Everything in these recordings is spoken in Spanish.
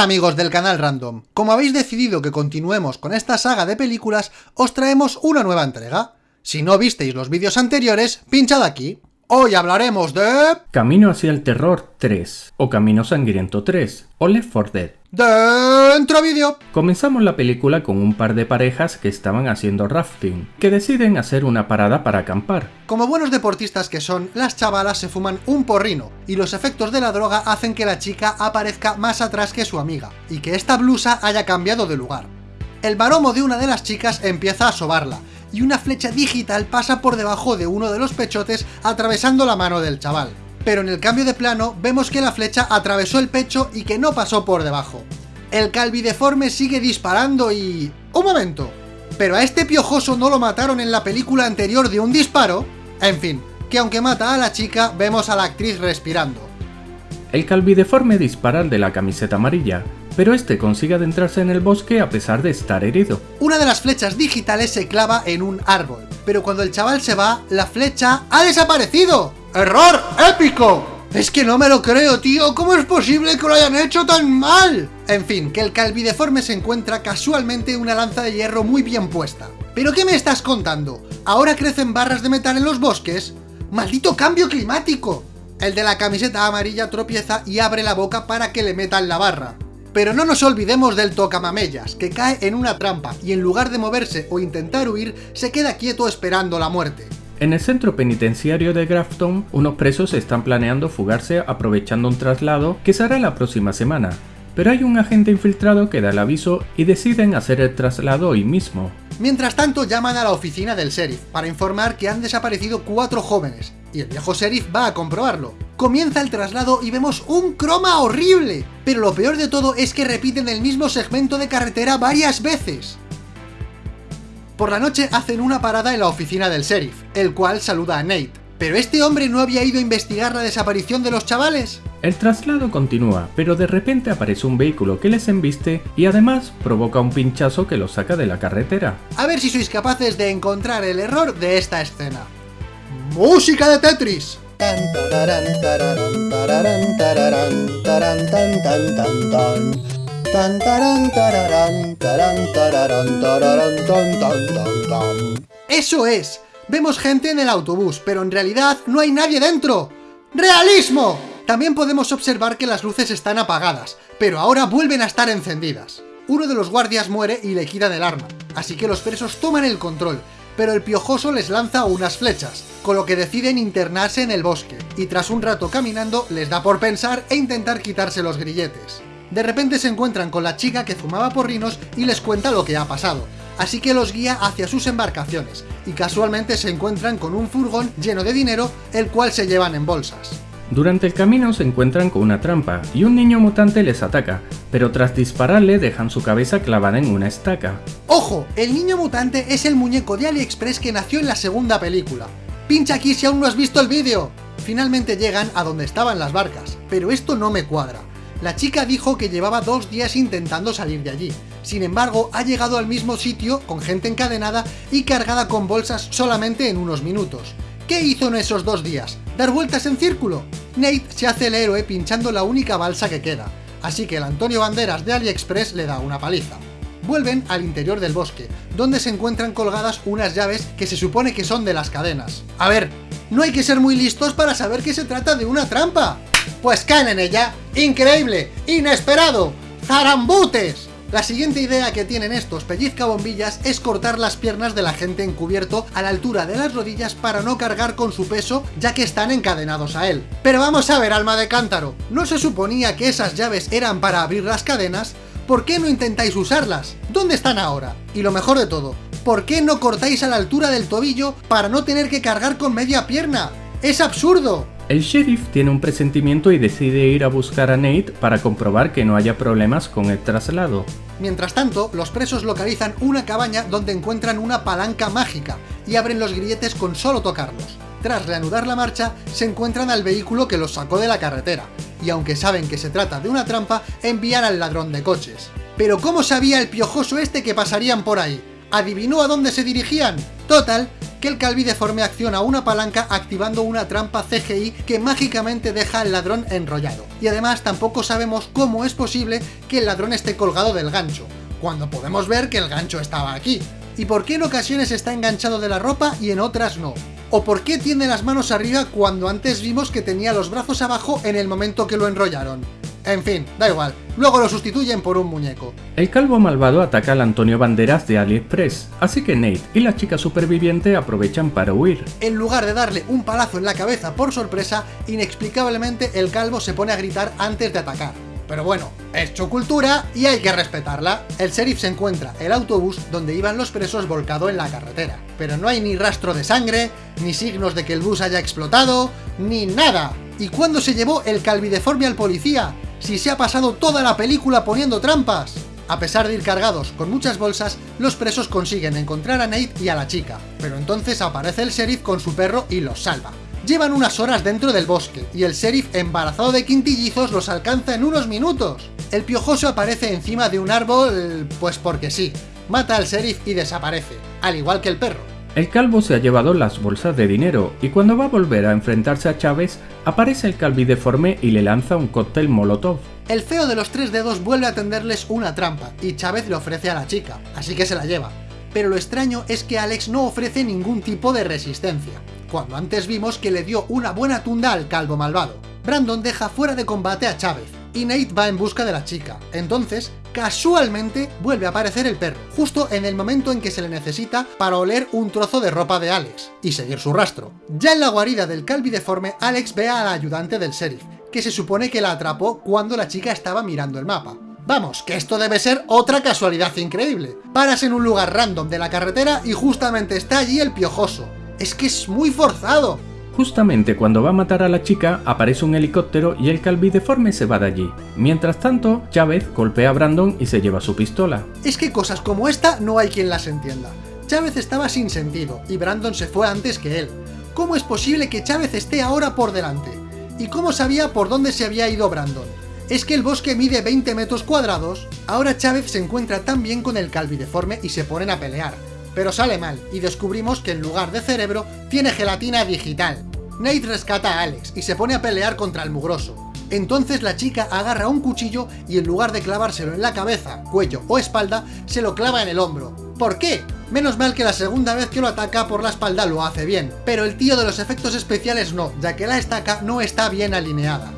Hola amigos del canal Random, como habéis decidido que continuemos con esta saga de películas, os traemos una nueva entrega. Si no visteis los vídeos anteriores, pinchad aquí. Hoy hablaremos de... Camino hacia el Terror 3, o Camino Sangriento 3, o Left 4 Dead. Dentro vídeo. Comenzamos la película con un par de parejas que estaban haciendo rafting, que deciden hacer una parada para acampar. Como buenos deportistas que son, las chavalas se fuman un porrino, y los efectos de la droga hacen que la chica aparezca más atrás que su amiga, y que esta blusa haya cambiado de lugar. El baromo de una de las chicas empieza a sobarla, y una flecha digital pasa por debajo de uno de los pechotes atravesando la mano del chaval. Pero en el cambio de plano vemos que la flecha atravesó el pecho y que no pasó por debajo. El calvideforme sigue disparando y... ¡Un momento! ¿Pero a este piojoso no lo mataron en la película anterior de un disparo? En fin, que aunque mata a la chica, vemos a la actriz respirando. El calvideforme dispara al de la camiseta amarilla, pero este consigue adentrarse en el bosque a pesar de estar herido. Una de las flechas digitales se clava en un árbol, pero cuando el chaval se va, la flecha ¡ha desaparecido! ¡Error épico! Es que no me lo creo, tío, ¿cómo es posible que lo hayan hecho tan mal? En fin, que el calvideforme se encuentra casualmente una lanza de hierro muy bien puesta. ¿Pero qué me estás contando? ¿Ahora crecen barras de metal en los bosques? ¡Maldito cambio climático! El de la camiseta amarilla tropieza y abre la boca para que le metan la barra. Pero no nos olvidemos del tocamamellas, que cae en una trampa y en lugar de moverse o intentar huir, se queda quieto esperando la muerte. En el centro penitenciario de Grafton, unos presos están planeando fugarse aprovechando un traslado que se hará la próxima semana, pero hay un agente infiltrado que da el aviso y deciden hacer el traslado hoy mismo. Mientras tanto llaman a la oficina del sheriff para informar que han desaparecido cuatro jóvenes, y el viejo sheriff va a comprobarlo. Comienza el traslado y vemos un croma horrible, pero lo peor de todo es que repiten el mismo segmento de carretera varias veces. Por la noche hacen una parada en la oficina del sheriff, el cual saluda a Nate. ¿Pero este hombre no había ido a investigar la desaparición de los chavales? El traslado continúa, pero de repente aparece un vehículo que les embiste y además provoca un pinchazo que los saca de la carretera. A ver si sois capaces de encontrar el error de esta escena. ¡Música de Tetris! ¡Eso es! Vemos gente en el autobús, pero en realidad no hay nadie dentro. ¡Realismo! También podemos observar que las luces están apagadas, pero ahora vuelven a estar encendidas. Uno de los guardias muere y le quitan el arma, así que los presos toman el control, pero el piojoso les lanza unas flechas, con lo que deciden internarse en el bosque, y tras un rato caminando les da por pensar e intentar quitarse los grilletes. De repente se encuentran con la chica que fumaba porrinos y les cuenta lo que ha pasado, así que los guía hacia sus embarcaciones, y casualmente se encuentran con un furgón lleno de dinero, el cual se llevan en bolsas. Durante el camino se encuentran con una trampa y un niño mutante les ataca, pero tras dispararle dejan su cabeza clavada en una estaca. ¡Ojo! El niño mutante es el muñeco de AliExpress que nació en la segunda película. ¡Pincha aquí si aún no has visto el vídeo! Finalmente llegan a donde estaban las barcas, pero esto no me cuadra. La chica dijo que llevaba dos días intentando salir de allí. Sin embargo, ha llegado al mismo sitio, con gente encadenada y cargada con bolsas solamente en unos minutos. ¿Qué hizo en esos dos días? ¿Dar vueltas en círculo? Nate se hace el héroe pinchando la única balsa que queda, así que el Antonio Banderas de AliExpress le da una paliza. Vuelven al interior del bosque, donde se encuentran colgadas unas llaves que se supone que son de las cadenas. A ver, no hay que ser muy listos para saber que se trata de una trampa. Pues caen en ella. ¡Increíble! ¡Inesperado! ¡Zarambutes! La siguiente idea que tienen estos pellizca bombillas es cortar las piernas de la gente encubierto a la altura de las rodillas para no cargar con su peso ya que están encadenados a él. Pero vamos a ver, alma de cántaro, ¿no se suponía que esas llaves eran para abrir las cadenas? ¿Por qué no intentáis usarlas? ¿Dónde están ahora? Y lo mejor de todo, ¿por qué no cortáis a la altura del tobillo para no tener que cargar con media pierna? ¡Es absurdo! El sheriff tiene un presentimiento y decide ir a buscar a Nate para comprobar que no haya problemas con el traslado. Mientras tanto, los presos localizan una cabaña donde encuentran una palanca mágica y abren los grilletes con solo tocarlos. Tras reanudar la marcha, se encuentran al vehículo que los sacó de la carretera, y aunque saben que se trata de una trampa, envían al ladrón de coches. Pero ¿cómo sabía el piojoso este que pasarían por ahí? ¿Adivinó a dónde se dirigían? Total, que el Calvi deforme acciona una palanca activando una trampa CGI que mágicamente deja al ladrón enrollado. Y además tampoco sabemos cómo es posible que el ladrón esté colgado del gancho, cuando podemos ver que el gancho estaba aquí. ¿Y por qué en ocasiones está enganchado de la ropa y en otras no? ¿O por qué tiene las manos arriba cuando antes vimos que tenía los brazos abajo en el momento que lo enrollaron? En fin, da igual, luego lo sustituyen por un muñeco. El calvo malvado ataca al Antonio Banderas de AliExpress, así que Nate y la chica superviviente aprovechan para huir. En lugar de darle un palazo en la cabeza por sorpresa, inexplicablemente el calvo se pone a gritar antes de atacar. Pero bueno, es cultura y hay que respetarla. El sheriff se encuentra el autobús donde iban los presos volcado en la carretera. Pero no hay ni rastro de sangre, ni signos de que el bus haya explotado, ni nada. ¿Y cuándo se llevó el calvideforme al policía? Si se ha pasado toda la película poniendo trampas? A pesar de ir cargados con muchas bolsas, los presos consiguen encontrar a Nate y a la chica, pero entonces aparece el sheriff con su perro y los salva. Llevan unas horas dentro del bosque, y el sheriff embarazado de quintillizos los alcanza en unos minutos. El piojoso aparece encima de un árbol, pues porque sí. Mata al sheriff y desaparece, al igual que el perro. El calvo se ha llevado las bolsas de dinero y cuando va a volver a enfrentarse a Chávez, aparece el calvideforme y le lanza un cóctel molotov. El feo de los tres dedos vuelve a tenderles una trampa y Chávez le ofrece a la chica, así que se la lleva. Pero lo extraño es que Alex no ofrece ningún tipo de resistencia, cuando antes vimos que le dio una buena tunda al calvo malvado. Brandon deja fuera de combate a Chávez, y Nate va en busca de la chica. Entonces, casualmente, vuelve a aparecer el perro, justo en el momento en que se le necesita para oler un trozo de ropa de Alex, y seguir su rastro. Ya en la guarida del Calvi deforme, Alex ve a la ayudante del sheriff, que se supone que la atrapó cuando la chica estaba mirando el mapa. Vamos, que esto debe ser otra casualidad increíble. Paras en un lugar random de la carretera y justamente está allí el piojoso. Es que es muy forzado. Justamente cuando va a matar a la chica, aparece un helicóptero y el calvideforme se va de allí. Mientras tanto, Chávez golpea a Brandon y se lleva su pistola. Es que cosas como esta no hay quien las entienda. Chávez estaba sin sentido, y Brandon se fue antes que él. ¿Cómo es posible que Chávez esté ahora por delante? ¿Y cómo sabía por dónde se había ido Brandon? ¿Es que el bosque mide 20 metros cuadrados? Ahora Chávez se encuentra tan bien con el calvideforme y se ponen a pelear pero sale mal, y descubrimos que en lugar de cerebro, tiene gelatina digital. Nate rescata a Alex, y se pone a pelear contra el mugroso. Entonces la chica agarra un cuchillo y en lugar de clavárselo en la cabeza, cuello o espalda, se lo clava en el hombro. ¿Por qué? Menos mal que la segunda vez que lo ataca por la espalda lo hace bien, pero el tío de los efectos especiales no, ya que la estaca no está bien alineada.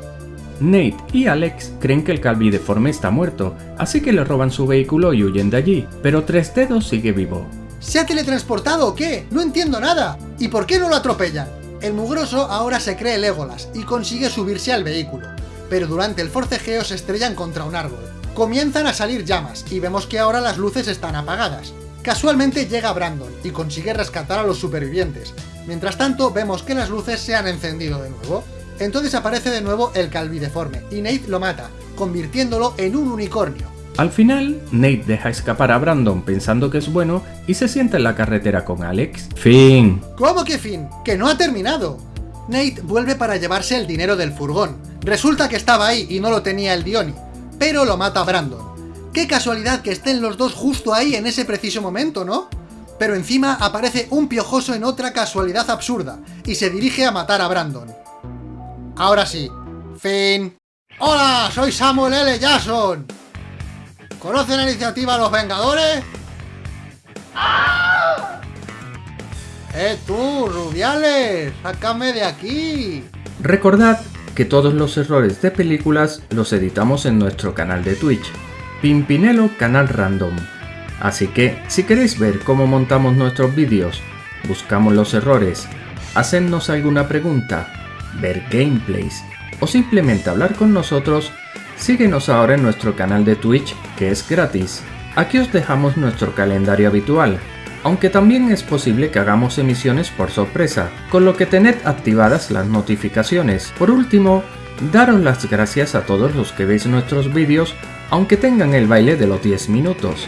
Nate y Alex creen que el Calvi deforme está muerto, así que le roban su vehículo y huyen de allí, pero Tres Dedos sigue vivo. ¿Se ha teletransportado o qué? No entiendo nada. ¿Y por qué no lo atropellan? El mugroso ahora se cree Legolas y consigue subirse al vehículo, pero durante el forcejeo se estrellan contra un árbol. Comienzan a salir llamas y vemos que ahora las luces están apagadas. Casualmente llega Brandon y consigue rescatar a los supervivientes. Mientras tanto vemos que las luces se han encendido de nuevo. Entonces aparece de nuevo el calvideforme y Nate lo mata, convirtiéndolo en un unicornio. Al final, Nate deja escapar a Brandon pensando que es bueno y se sienta en la carretera con Alex. Fin. ¿Cómo que fin? ¡Que no ha terminado! Nate vuelve para llevarse el dinero del furgón. Resulta que estaba ahí y no lo tenía el Dioni, pero lo mata Brandon. Qué casualidad que estén los dos justo ahí en ese preciso momento, ¿no? Pero encima aparece un piojoso en otra casualidad absurda, y se dirige a matar a Brandon. Ahora sí, fin. ¡Hola! Soy Samuel L. Jackson. ¿Conocen la iniciativa Los Vengadores? ¡Eh tú, Rubiales! ¡Sácame de aquí! Recordad que todos los errores de películas los editamos en nuestro canal de Twitch, Pimpinelo Canal Random. Así que, si queréis ver cómo montamos nuestros vídeos, buscamos los errores, hacernos alguna pregunta, ver gameplays o simplemente hablar con nosotros, Síguenos ahora en nuestro canal de Twitch, que es gratis. Aquí os dejamos nuestro calendario habitual, aunque también es posible que hagamos emisiones por sorpresa, con lo que tened activadas las notificaciones. Por último, daros las gracias a todos los que veis nuestros vídeos, aunque tengan el baile de los 10 minutos.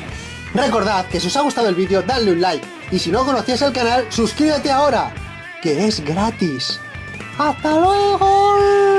Recordad que si os ha gustado el vídeo, dadle un like, y si no conocías el canal, suscríbete ahora, que es gratis. ¡Hasta luego!